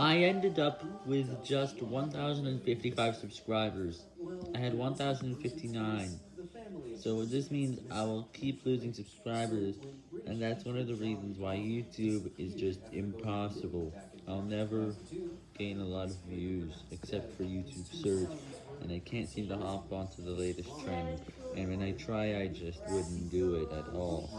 I ended up with just 1,055 subscribers. I had 1,059. So this means I will keep losing subscribers, and that's one of the reasons why YouTube is just impossible. I'll never gain a lot of views, except for YouTube search, and I can't seem to hop onto the latest trend, and when I try I just wouldn't do it at all.